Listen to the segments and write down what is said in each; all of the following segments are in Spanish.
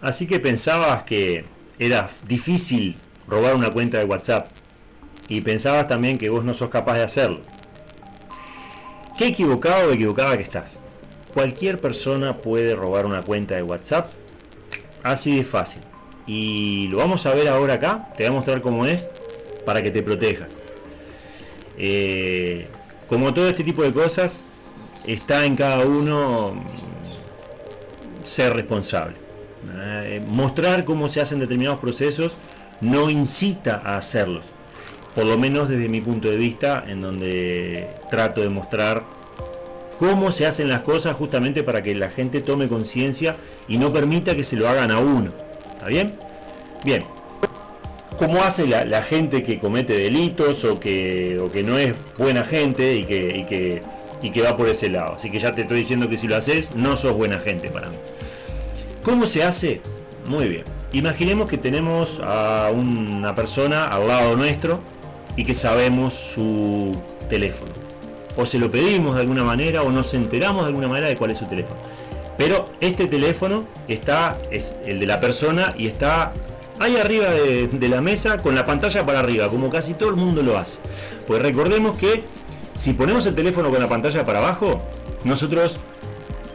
Así que pensabas que era difícil robar una cuenta de WhatsApp y pensabas también que vos no sos capaz de hacerlo. Qué equivocado o equivocada que estás. Cualquier persona puede robar una cuenta de WhatsApp. Así de fácil. Y lo vamos a ver ahora acá. Te voy a mostrar cómo es para que te protejas. Eh, como todo este tipo de cosas, está en cada uno ser responsable. Eh, mostrar cómo se hacen determinados procesos no incita a hacerlos. Por lo menos desde mi punto de vista, en donde trato de mostrar cómo se hacen las cosas justamente para que la gente tome conciencia y no permita que se lo hagan a uno. ¿Está bien? Bien. ¿Cómo hace la, gente que comete delitos o que, que no es buena gente y que, y que, y que va por ese lado? Así que ya te estoy diciendo que si lo haces, no sos buena gente para mí. ¿Cómo se hace? Muy bien. Imaginemos que tenemos a una persona al lado nuestro y que sabemos su teléfono. O se lo pedimos de alguna manera o nos enteramos de alguna manera de cuál es su teléfono. Pero este teléfono está, es el de la persona y está ahí arriba de, de, la mesa con la pantalla para arriba, como casi todo el mundo lo hace. Pues recordemos que si ponemos el teléfono con la pantalla para abajo, nosotros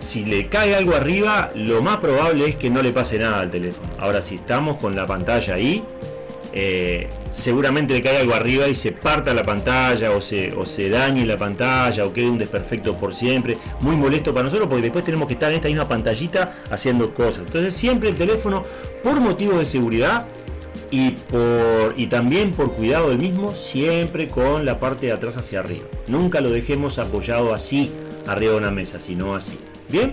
si le cae algo arriba, lo más probable es que no le pase nada al teléfono. Ahora, si estamos con la pantalla ahí, eh, seguramente le cae algo arriba y se parta la pantalla o se, dañe la pantalla o quede un desperfecto por siempre. Muy molesto para nosotros porque después tenemos que estar en esta misma pantallita haciendo cosas. Entonces siempre el teléfono, por motivos de seguridad y, y también por cuidado del mismo, siempre con la parte de atrás hacia arriba. Nunca lo dejemos apoyado así arriba de una mesa, sino así. Bien,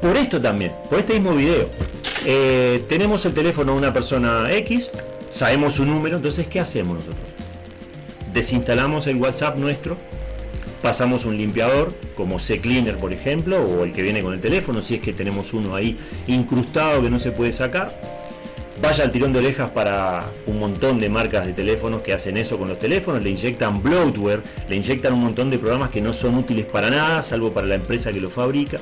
por esto también, por este mismo video, eh, tenemos el teléfono de una persona X, sabemos su número, entonces ¿qué hacemos nosotros? Desinstalamos el WhatsApp nuestro, pasamos un limpiador como C-Cleaner por ejemplo, o el que viene con el teléfono, si es que tenemos uno ahí incrustado que no se puede sacar, vaya al tirón de orejas para un montón de marcas de teléfonos que hacen eso con los teléfonos, le inyectan bloatware, le inyectan un montón de programas que no son útiles para nada, salvo para la empresa que lo fabrica.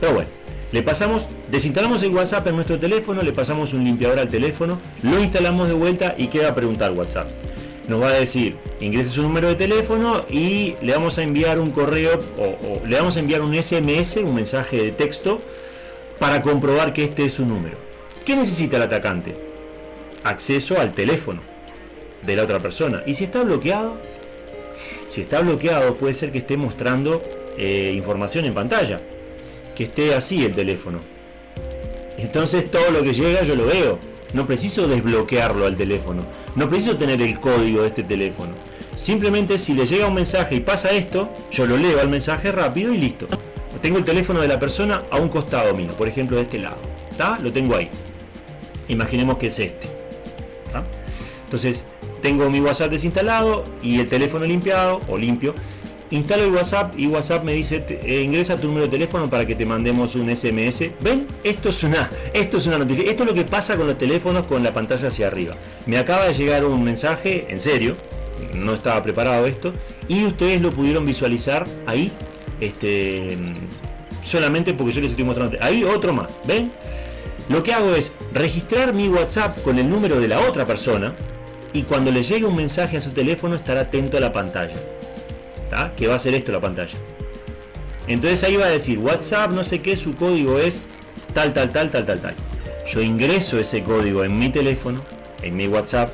Pero bueno, le pasamos, desinstalamos el WhatsApp en nuestro teléfono, le pasamos un limpiador al teléfono, lo instalamos de vuelta y queda a preguntar WhatsApp. Nos va a decir, ingrese su número de teléfono y le vamos a enviar un correo o, o le vamos a enviar un SMS, un mensaje de texto, para comprobar que este es su número. ¿Qué necesita el atacante? Acceso al teléfono de la otra persona. Y si está bloqueado, si está bloqueado puede ser que esté mostrando eh, información en pantalla. Que esté así el teléfono. Entonces todo lo que llega yo lo veo. No preciso desbloquearlo al teléfono. No preciso tener el código de este teléfono. Simplemente si le llega un mensaje y pasa esto, yo lo leo al mensaje rápido y listo. Tengo el teléfono de la persona a un costado mío, por ejemplo de este lado. ¿Está? Lo tengo ahí imaginemos que es este. Entonces, tengo mi WhatsApp desinstalado y el teléfono limpiado o limpio. Instalo el WhatsApp y WhatsApp me dice eh, ingresa tu número de teléfono para que te mandemos un SMS. ¿Ven? Esto es una, esto es una noticia. Esto es lo que pasa con los teléfonos con la pantalla hacia arriba. Me acaba de llegar un mensaje, en serio, no estaba preparado esto, y ustedes lo pudieron visualizar ahí, este, solamente porque yo les estoy mostrando. Ahí otro más, ¿ven? Lo que hago es registrar mi WhatsApp con el número de la otra persona y cuando le llegue un mensaje a su teléfono estar atento a la pantalla. ¿Está? Que va a ser esto la pantalla. Entonces ahí va a decir WhatsApp, no sé qué, su código es tal, tal, tal, tal, tal, tal. Yo ingreso ese código en mi teléfono, en mi WhatsApp.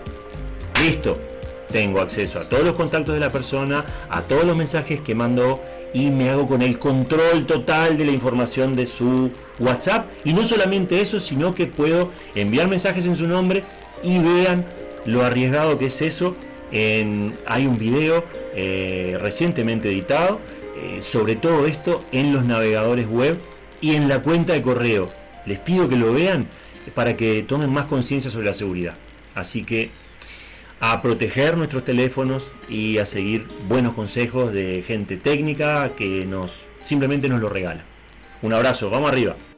Listo. Tengo acceso a todos los contactos de la persona, a todos los mensajes que mandó y me hago con el control total de la información de su WhatsApp. Y no solamente eso, sino que puedo enviar mensajes en su nombre y vean lo arriesgado que es eso. Hay un video eh, recientemente editado eh, sobre todo esto en los navegadores web y en la cuenta de correo. Les pido que lo vean para que tomen más conciencia sobre la seguridad. Así que a proteger nuestros teléfonos y a seguir buenos consejos de gente técnica que nos simplemente nos lo regala. Un abrazo, vamos arriba.